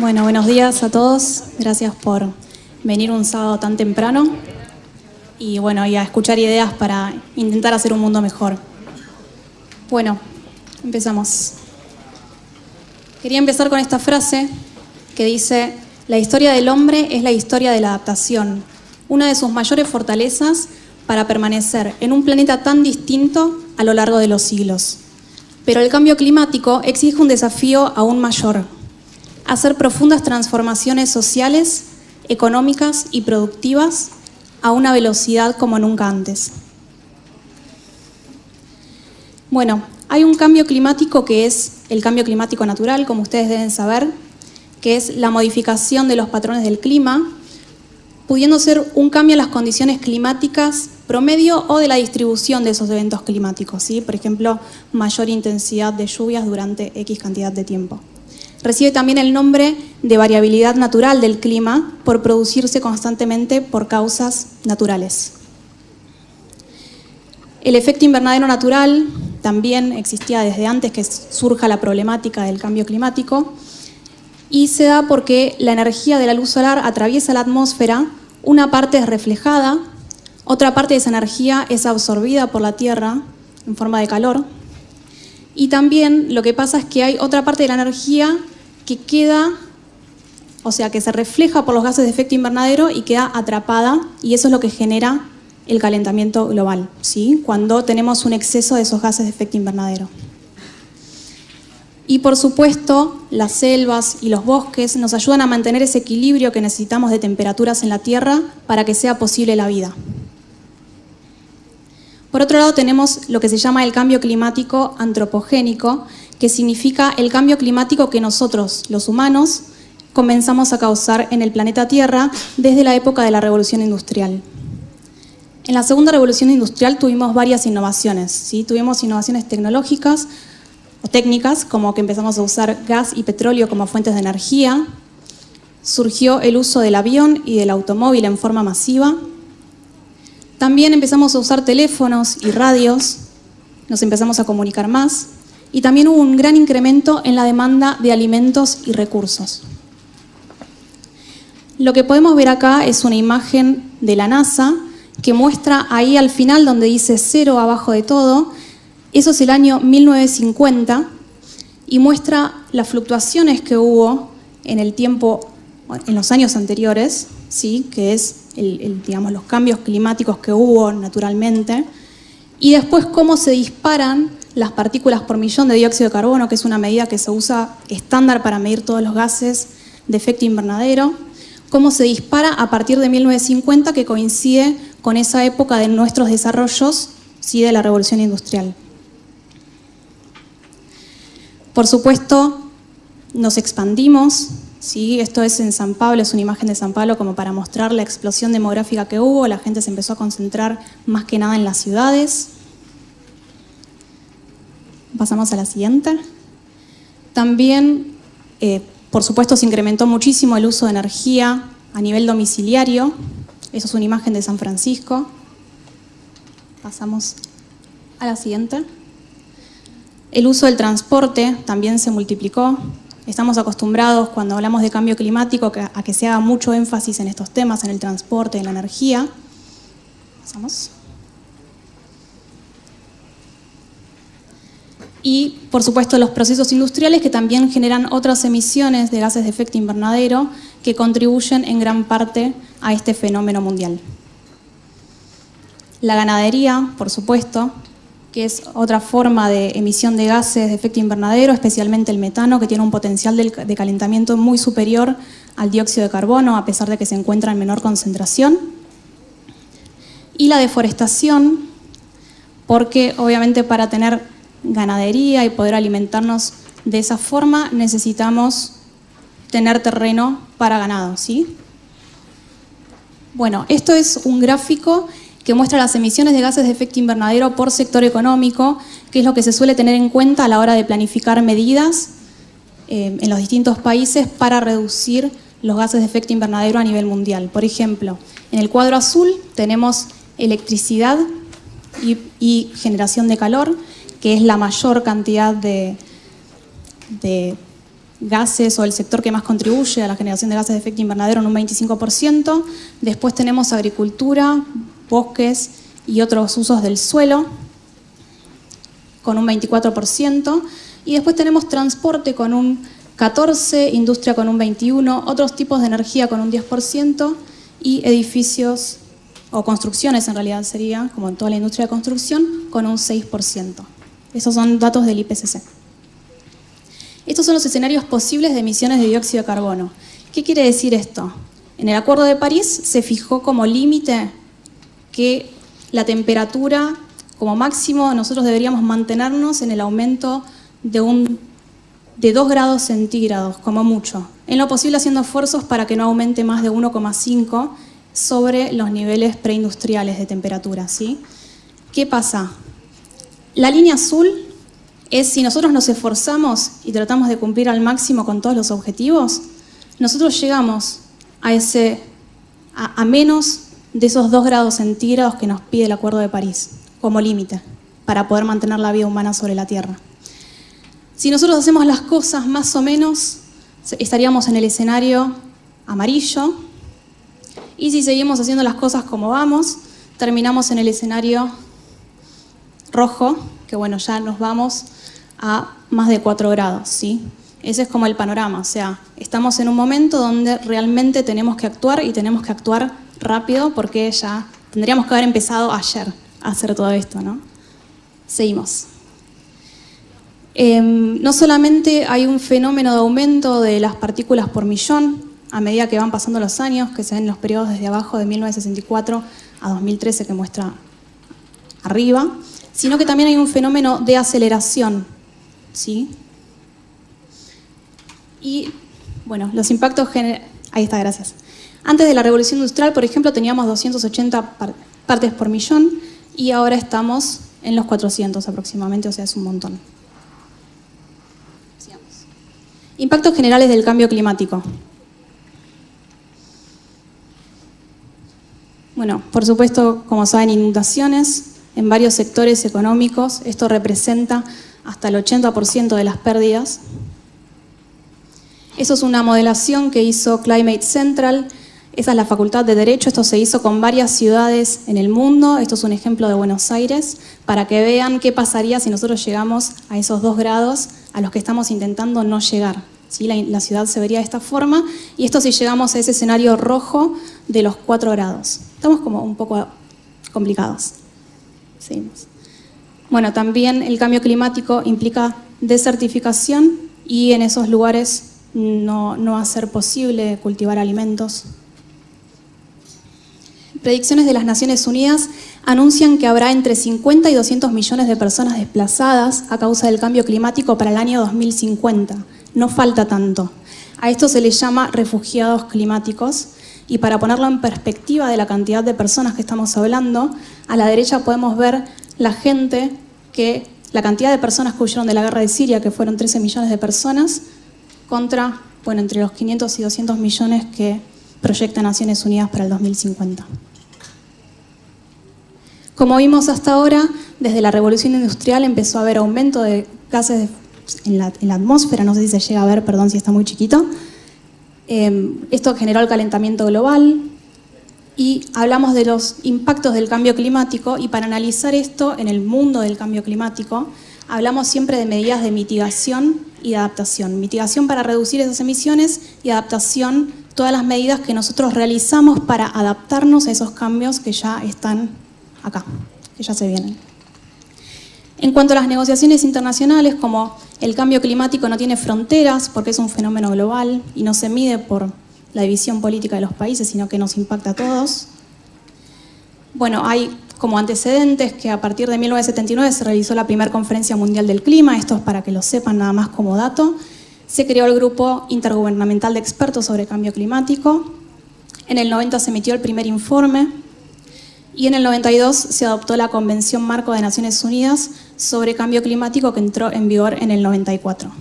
Bueno, buenos días a todos. Gracias por venir un sábado tan temprano y bueno, y a escuchar ideas para intentar hacer un mundo mejor. Bueno, empezamos. Quería empezar con esta frase que dice, la historia del hombre es la historia de la adaptación, una de sus mayores fortalezas para permanecer en un planeta tan distinto a lo largo de los siglos. Pero el cambio climático exige un desafío aún mayor, hacer profundas transformaciones sociales, económicas y productivas a una velocidad como nunca antes. Bueno, hay un cambio climático que es el cambio climático natural, como ustedes deben saber, que es la modificación de los patrones del clima, pudiendo ser un cambio en las condiciones climáticas promedio o de la distribución de esos eventos climáticos, ¿sí? por ejemplo, mayor intensidad de lluvias durante X cantidad de tiempo. Recibe también el nombre de variabilidad natural del clima por producirse constantemente por causas naturales. El efecto invernadero natural también existía desde antes que surja la problemática del cambio climático y se da porque la energía de la luz solar atraviesa la atmósfera, una parte es reflejada, otra parte de esa energía es absorbida por la Tierra en forma de calor y también lo que pasa es que hay otra parte de la energía que queda, o sea, que se refleja por los gases de efecto invernadero y queda atrapada, y eso es lo que genera el calentamiento global, ¿sí? cuando tenemos un exceso de esos gases de efecto invernadero. Y por supuesto, las selvas y los bosques nos ayudan a mantener ese equilibrio que necesitamos de temperaturas en la Tierra para que sea posible la vida. Por otro lado tenemos lo que se llama el cambio climático antropogénico, que significa el cambio climático que nosotros, los humanos, comenzamos a causar en el planeta Tierra desde la época de la Revolución Industrial. En la segunda revolución industrial tuvimos varias innovaciones. ¿sí? Tuvimos innovaciones tecnológicas o técnicas, como que empezamos a usar gas y petróleo como fuentes de energía. Surgió el uso del avión y del automóvil en forma masiva. También empezamos a usar teléfonos y radios, nos empezamos a comunicar más y también hubo un gran incremento en la demanda de alimentos y recursos. Lo que podemos ver acá es una imagen de la NASA que muestra ahí al final donde dice cero abajo de todo, eso es el año 1950 y muestra las fluctuaciones que hubo en el tiempo, en los años anteriores, ¿sí? que es digamos, los cambios climáticos que hubo naturalmente, y después cómo se disparan las partículas por millón de dióxido de carbono, que es una medida que se usa estándar para medir todos los gases de efecto invernadero, cómo se dispara a partir de 1950, que coincide con esa época de nuestros desarrollos ¿sí? de la revolución industrial. Por supuesto, nos expandimos, ¿sí? Esto es en San Pablo, es una imagen de San Pablo como para mostrar la explosión demográfica que hubo, la gente se empezó a concentrar más que nada en las ciudades. Pasamos a la siguiente. También, eh, por supuesto, se incrementó muchísimo el uso de energía a nivel domiciliario. Eso es una imagen de San Francisco. Pasamos a la siguiente. El uso del transporte también se multiplicó. Estamos acostumbrados cuando hablamos de cambio climático a que se haga mucho énfasis en estos temas, en el transporte, en la energía. Y, por supuesto, los procesos industriales que también generan otras emisiones de gases de efecto invernadero que contribuyen en gran parte a este fenómeno mundial. La ganadería, por supuesto, que es otra forma de emisión de gases de efecto invernadero, especialmente el metano, que tiene un potencial de calentamiento muy superior al dióxido de carbono, a pesar de que se encuentra en menor concentración. Y la deforestación, porque obviamente para tener ganadería y poder alimentarnos de esa forma, necesitamos tener terreno para ganado, ¿sí? Bueno, esto es un gráfico que muestra las emisiones de gases de efecto invernadero por sector económico, que es lo que se suele tener en cuenta a la hora de planificar medidas eh, en los distintos países para reducir los gases de efecto invernadero a nivel mundial. Por ejemplo, en el cuadro azul tenemos electricidad y, generación de calor, que es la mayor cantidad de, gases o el sector que más contribuye a la generación de gases de efecto invernadero en un 25%. Después tenemos agricultura, bosques y otros usos del suelo con un 24%. Y después tenemos transporte con un 14%, industria con un 21%, otros tipos de energía con un 10% y edificios o construcciones en realidad sería, como en toda la industria de construcción, con un 6%. Esos son datos del IPCC. Estos son los escenarios posibles de emisiones de dióxido de carbono. ¿Qué quiere decir esto? En el Acuerdo de París se fijó como límite que la temperatura, como máximo, nosotros deberíamos mantenernos en el aumento de, un, de 2 grados centígrados, como mucho. En lo posible haciendo esfuerzos para que no aumente más de 1,5 sobre los niveles preindustriales de temperatura. ¿sí? ¿Qué pasa? La línea azul es si nosotros nos esforzamos y tratamos de cumplir al máximo con todos los objetivos, nosotros llegamos a, ese, a, menos de esos dos grados centígrados que nos pide el Acuerdo de París como límite para poder mantener la vida humana sobre la Tierra. Si nosotros hacemos las cosas más o menos, estaríamos en el escenario amarillo, y si seguimos haciendo las cosas como vamos, terminamos en el escenario rojo, que bueno, ya nos vamos a más de 4 grados, ¿sí? Ese es como el panorama, o sea, estamos en un momento donde realmente tenemos que actuar y tenemos que actuar rápido porque ya tendríamos que haber empezado ayer a hacer todo esto, ¿no? Seguimos. Em, no solamente hay un fenómeno de aumento de las partículas por millón a medida que van pasando los años, que se ven los periodos desde abajo de 1964 a 2013 que muestra arriba, sino que también hay un fenómeno de aceleración ¿sí? Y, bueno, los impactos... Ahí está, gracias. Antes de la revolución industrial, por ejemplo, teníamos 280 partes por millón y ahora estamos en los 400 aproximadamente, o sea, es un montón. Impactos generales del cambio climático. Bueno, por supuesto, como saben, inundaciones en varios sectores económicos. Esto representa hasta el 80% de las pérdidas. Eso es una modelación que hizo Climate Central, esa es la Facultad de Derecho, esto se hizo con varias ciudades en el mundo, esto es un ejemplo de Buenos Aires, para que vean qué pasaría si nosotros llegamos a esos dos grados a los que estamos intentando no llegar. La, ciudad se vería de esta forma, y esto si llegamos a ese escenario rojo de los cuatro grados. Estamos como un poco complicados. Bueno, también el cambio climático implica desertificación y en esos lugares no, va a ser posible cultivar alimentos. Predicciones de las Naciones Unidas anuncian que habrá entre 50 y 200 millones de personas desplazadas a causa del cambio climático para el año 2050. No falta tanto. A esto se les llama refugiados climáticos y para ponerlo en perspectiva de la cantidad de personas que estamos hablando, a la derecha podemos ver la gente que, la cantidad de personas que huyeron de la guerra de Siria, que fueron 13 millones de personas, contra, bueno, entre los 500 y 200 millones que proyecta Naciones Unidas para el 2050. Como vimos hasta ahora, desde la revolución industrial empezó a haber aumento de gases en la, atmósfera, no sé si se llega a ver, perdón si está muy chiquito. Eh, esto generó el calentamiento global, y hablamos de los impactos del cambio climático y para analizar esto en el mundo del cambio climático hablamos siempre de medidas de mitigación y adaptación. Mitigación para reducir esas emisiones y adaptación, todas las medidas que nosotros realizamos para adaptarnos a esos cambios que ya están acá, que se vienen. En cuanto a las negociaciones internacionales, como el cambio climático no tiene fronteras porque es un fenómeno global y no se mide por la división política de los países, sino que nos impacta a todos. Bueno, hay como antecedentes que a partir de 1979 se realizó la primera conferencia mundial del clima, esto es para que lo sepan nada más como dato. Se creó el grupo intergubernamental de expertos sobre cambio climático. En el 90 se emitió el primer informe y en el 92 se adoptó la Convención Marco de Naciones Unidas sobre Cambio Climático que entró en vigor en el 94.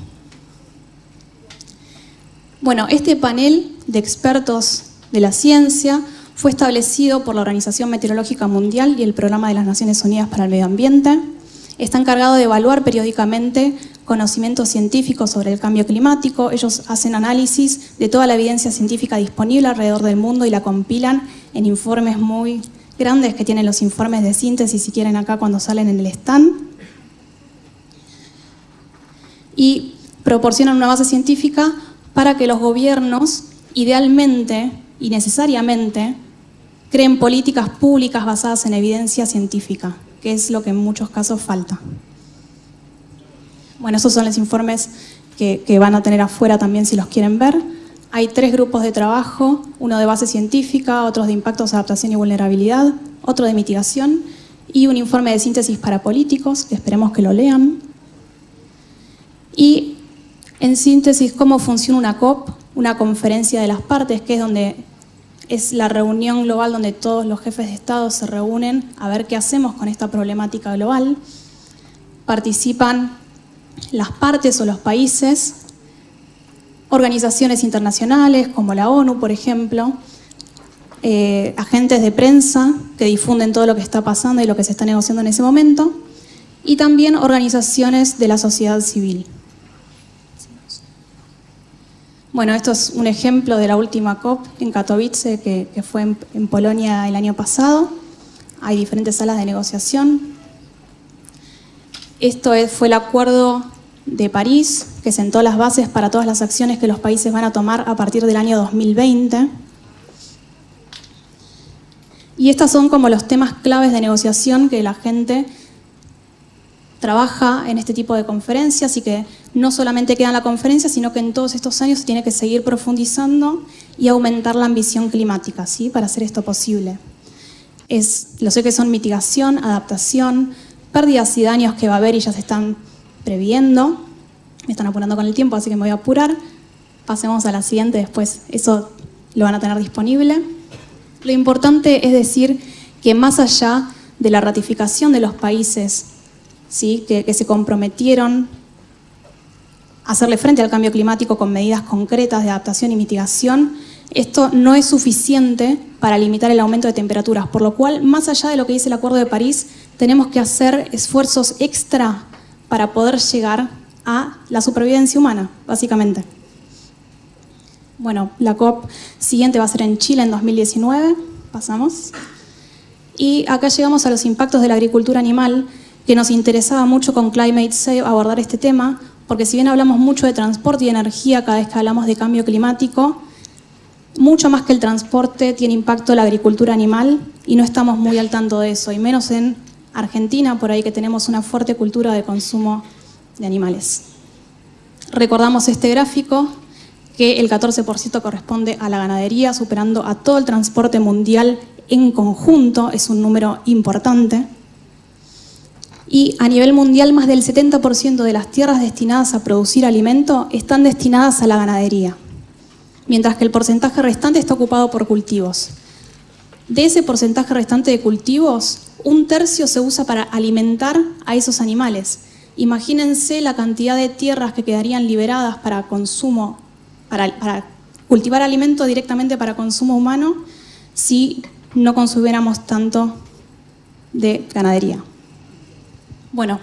Bueno, este panel de expertos de la ciencia fue establecido por la Organización Meteorológica Mundial y el Programa de las Naciones Unidas para el Medio Ambiente. Está encargado de evaluar periódicamente conocimiento científico sobre el cambio climático, ellos hacen análisis de toda la evidencia científica disponible alrededor del mundo y la compilan en informes muy grandes que tienen los informes de síntesis, si quieren acá cuando salen en el stand. Y proporcionan una base científica para que los gobiernos, idealmente y necesariamente, creen políticas públicas basadas en evidencia científica, que es lo que en muchos casos falta. Bueno, esos son los informes que, van a tener afuera también si los quieren ver. Hay tres grupos de trabajo, uno de base científica, otros de impactos, adaptación y vulnerabilidad, otro de mitigación y un informe de síntesis para políticos, que esperemos que lo lean. Y en síntesis, cómo funciona una COP, una conferencia de las partes, que es donde es la reunión global donde todos los jefes de Estado se reúnen a ver qué hacemos con esta problemática global. Participan las partes o los países, organizaciones internacionales como la ONU, por ejemplo, eh, agentes de prensa que difunden todo lo que está pasando y lo que se está negociando en ese momento, y también organizaciones de la sociedad civil. Bueno, esto es un ejemplo de la última COP en Katowice, que, fue en, en Polonia el año pasado. Hay diferentes salas de negociación, esto fue el acuerdo de París, que sentó las bases para todas las acciones que los países van a tomar a partir del año 2020. Y estos son como los temas claves de negociación que la gente trabaja en este tipo de conferencias y que no solamente queda en la conferencia, sino que en todos estos años se tiene que seguir profundizando y aumentar la ambición climática ¿sí? para hacer esto posible. Es, lo sé que son mitigación, adaptación, pérdidas y daños que va a haber y ya se están previendo. Me están apurando con el tiempo, así que me voy a apurar. Pasemos a la siguiente, después eso lo van a tener disponible. Lo importante es decir que más allá de la ratificación de los países ¿sí? que, que se comprometieron a hacerle frente al cambio climático con medidas concretas de adaptación y mitigación, esto no es suficiente para limitar el aumento de temperaturas, por lo cual, más allá de lo que dice el Acuerdo de París, tenemos que hacer esfuerzos extra para poder llegar a la supervivencia humana, básicamente. Bueno, la COP siguiente va a ser en Chile en 2019, pasamos. Y acá llegamos a los impactos de la agricultura animal, que nos interesaba mucho con Climate Save abordar este tema, porque si bien hablamos mucho de transporte y energía cada vez que hablamos de cambio climático, mucho más que el transporte tiene impacto la agricultura animal y no estamos muy al tanto de eso, y menos en Argentina, por ahí que tenemos una fuerte cultura de consumo de animales. Recordamos este gráfico que el 14% corresponde a la ganadería, superando a todo el transporte mundial en conjunto, es un número importante. Y a nivel mundial, más del 70% de las tierras destinadas a producir alimento están destinadas a la ganadería mientras que el porcentaje restante está ocupado por cultivos. De ese porcentaje restante de cultivos, un tercio se usa para alimentar a esos animales. Imagínense la cantidad de tierras que quedarían liberadas para consumo, para, cultivar alimento directamente para consumo humano, si no consumiéramos tanto de ganadería. Bueno,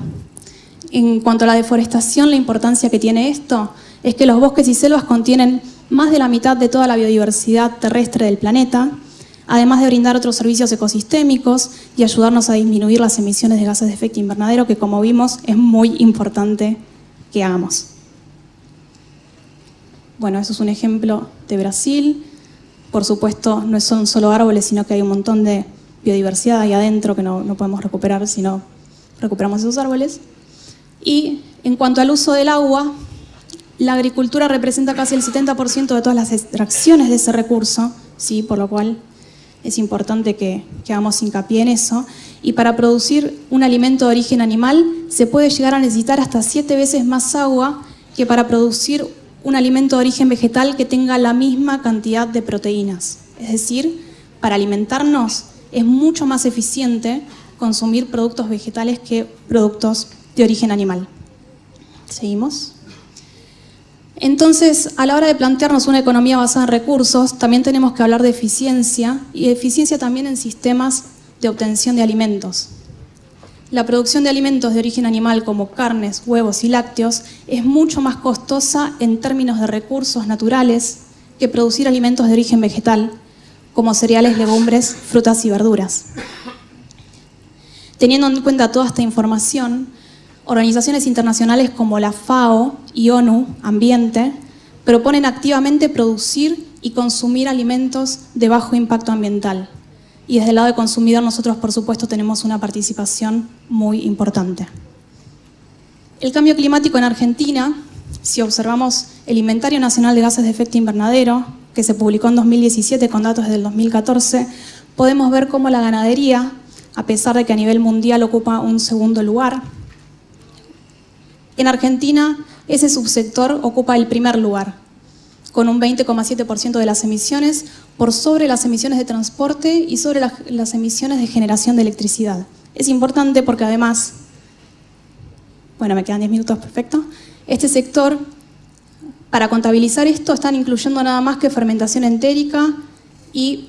en cuanto a la deforestación, la importancia que tiene esto es que los bosques y selvas contienen más de la mitad de toda la biodiversidad terrestre del planeta, además de brindar otros servicios ecosistémicos y ayudarnos a disminuir las emisiones de gases de efecto invernadero, que como vimos es muy importante que hagamos. Bueno, eso es un ejemplo de Brasil. Por supuesto, no son solo árboles, sino que hay un montón de biodiversidad ahí adentro que no, no podemos recuperar si no recuperamos esos árboles. Y en cuanto al uso del agua, la agricultura representa casi el 70% de todas las extracciones de ese recurso, ¿sí? por lo cual es importante que, hagamos hincapié en eso. Y para producir un alimento de origen animal se puede llegar a necesitar hasta siete veces más agua que para producir un alimento de origen vegetal que tenga la misma cantidad de proteínas. Es decir, para alimentarnos es mucho más eficiente consumir productos vegetales que productos de origen animal. ¿Seguimos? Entonces, a la hora de plantearnos una economía basada en recursos, también tenemos que hablar de eficiencia y eficiencia también en sistemas de obtención de alimentos. la producción de alimentos de origen animal como carnes, huevos y lácteos es mucho más costosa en términos de recursos naturales que producir alimentos de origen vegetal, como cereales, legumbres, frutas y verduras. Teniendo en cuenta toda esta información, organizaciones internacionales como la FAO y ONU Ambiente proponen activamente producir y consumir alimentos de bajo impacto ambiental, y desde el lado de consumidor nosotros, por supuesto, tenemos una participación muy importante. El cambio climático en Argentina, si observamos el Inventario Nacional de Gases de Efecto Invernadero, que se publicó en 2017 con datos del 2014, podemos ver cómo la ganadería, a pesar de que a nivel mundial ocupa un segundo lugar, en Argentina ese subsector ocupa el primer lugar, con un 20,7% de las emisiones, por sobre las emisiones de transporte y sobre las, emisiones de generación de electricidad. Es importante porque además, bueno, me quedan 10 minutos, perfecto, este sector, para contabilizar esto, están incluyendo nada más que fermentación entérica y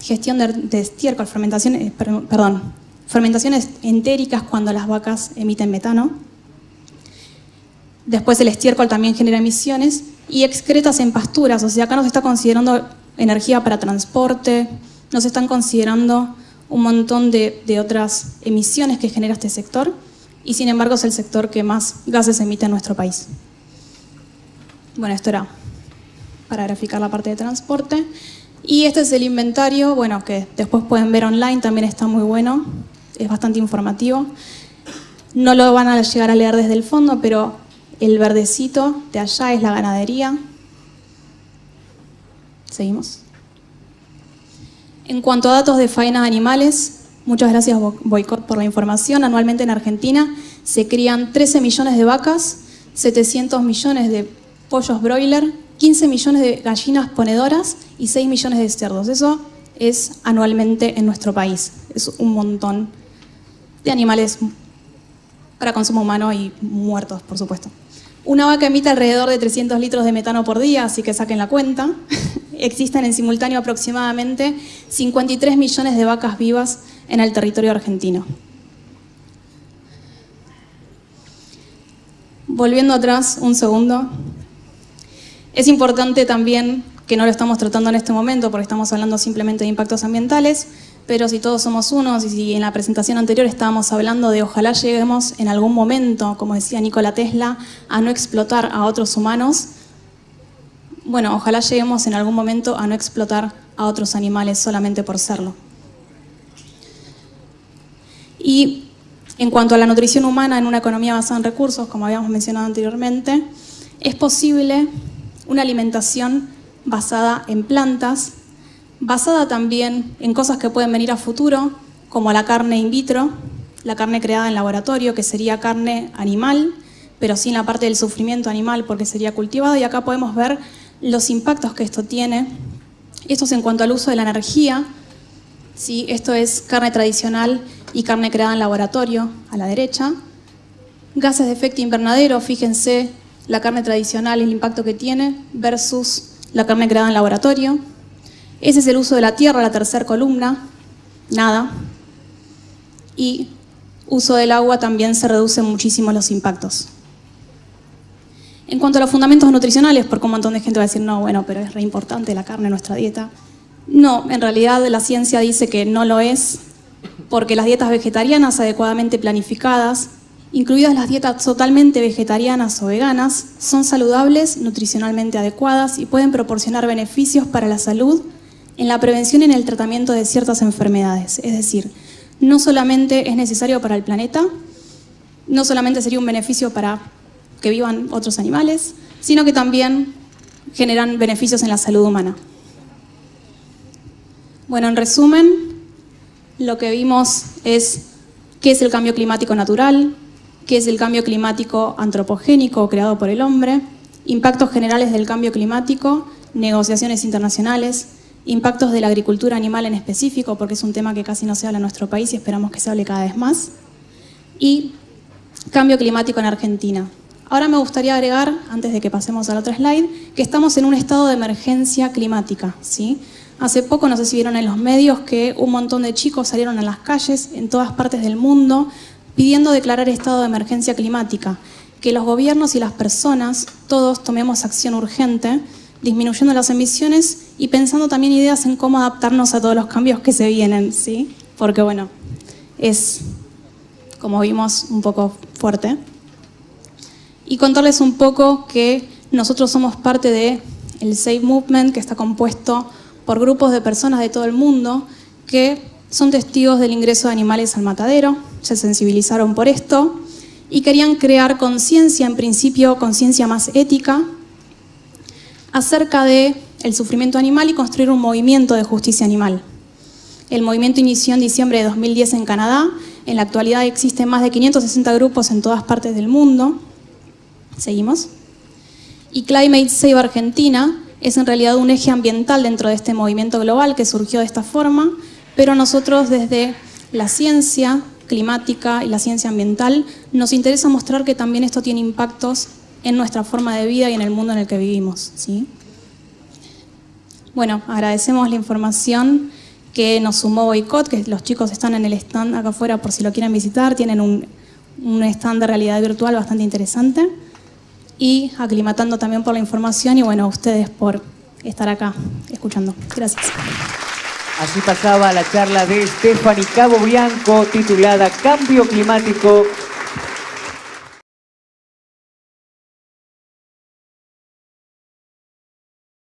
gestión de, estiércol, fermentación, eh, perdón, fermentaciones entéricas cuando las vacas emiten metano. Después el estiércol también genera emisiones y excretas en pasturas, o sea, acá nos está considerando energía para transporte, nos están considerando un montón de, otras emisiones que genera este sector y sin embargo es el sector que más gases emite en nuestro país. Bueno, esto era para graficar la parte de transporte. Y este es el inventario, bueno, que después pueden ver online, también está muy bueno, es bastante informativo. No lo van a llegar a leer desde el fondo, pero el verdecito de allá es la ganadería, Seguimos. En cuanto a datos de faena de animales, muchas gracias Boicot por la información. Anualmente en Argentina se crían 13 millones de vacas, 700 millones de pollos broiler, 15 millones de gallinas ponedoras y 6 millones de cerdos. Eso es anualmente en nuestro país. Es un montón de animales para consumo humano y muertos, por supuesto. Una vaca emite alrededor de 300 litros de metano por día, así que saquen la cuenta. existen en simultáneo aproximadamente 53 millones de vacas vivas en el territorio argentino. Volviendo atrás un segundo, es importante también que no lo estamos tratando en este momento porque estamos hablando simplemente de impactos ambientales, pero si todos somos unos y si en la presentación anterior estábamos hablando de ojalá lleguemos en algún momento, como decía Nikola Tesla, a no explotar a otros humanos, bueno, ojalá lleguemos en algún momento a no explotar a otros animales solamente por serlo. Y en cuanto a la nutrición humana en una economía basada en recursos, como habíamos mencionado anteriormente, es posible una alimentación basada en plantas, basada también en cosas que pueden venir a futuro, como la carne in vitro, la carne creada en laboratorio, que sería carne animal, pero sin la parte del sufrimiento animal porque sería cultivado, y acá podemos ver los impactos que esto tiene. Esto es en cuanto al uso de la energía. ¿sí? Esto es carne tradicional y carne creada en laboratorio, a la derecha. Gases de efecto invernadero, fíjense la carne tradicional y el impacto que tiene versus la carne creada en laboratorio. Ese es el uso de la tierra, la tercera columna, nada. Y uso del agua también se reducen muchísimo los impactos. En cuanto a los fundamentos nutricionales, porque un montón de gente va a decir, no, bueno, pero es re importante la carne en nuestra dieta. No, en realidad la ciencia dice que no lo es, porque las dietas vegetarianas adecuadamente planificadas, incluidas las dietas totalmente vegetarianas o veganas, son saludables, nutricionalmente adecuadas y pueden proporcionar beneficios para la salud en la prevención y en el tratamiento de ciertas enfermedades. Es decir, no solamente es necesario para el planeta, no solamente sería un beneficio para que vivan otros animales, sino que también generan beneficios en la salud humana. Bueno, en resumen, lo que vimos es qué es el cambio climático natural, qué es el cambio climático antropogénico creado por el hombre, impactos generales del cambio climático, negociaciones internacionales, impactos de la agricultura animal en específico, porque es un tema que casi no se habla en nuestro país y esperamos que se hable cada vez más, y cambio climático en Argentina. Ahora me gustaría agregar, antes de que pasemos al otro slide, que estamos en un estado de emergencia climática. ¿sí? Hace poco, no sé si vieron en los medios, que un montón de chicos salieron a las calles en todas partes del mundo pidiendo declarar estado de emergencia climática, que los gobiernos y las personas, todos tomemos acción urgente, disminuyendo las emisiones y pensando también ideas en cómo adaptarnos a todos los cambios que se vienen, ¿sí? Porque bueno, es, como vimos, un poco fuerte. Y contarles un poco que nosotros somos parte de el Save Movement, que está compuesto por grupos de personas de todo el mundo que son testigos del ingreso de animales al matadero, se sensibilizaron por esto y querían crear conciencia, en principio conciencia más ética, acerca de el sufrimiento animal y construir un movimiento de justicia animal. El movimiento inició en diciembre de 2010 en Canadá. En la actualidad existen más de 560 grupos en todas partes del mundo. Seguimos. Y Climate Save Argentina es en realidad un eje ambiental dentro de este movimiento global que surgió de esta forma, pero nosotros desde la ciencia climática y la ciencia ambiental nos interesa mostrar que también esto tiene impactos en nuestra forma de vida y en el mundo en el que vivimos. ¿sí? Bueno, agradecemos la información que nos sumó Boicot, que los chicos están en el stand acá afuera por si lo quieren visitar, tienen un, un stand de realidad virtual bastante interesante y aclimatando también por la información y bueno, a ustedes por estar acá escuchando. Gracias. Así pasaba la charla de Stephanie Cabo Bianco titulada Cambio Climático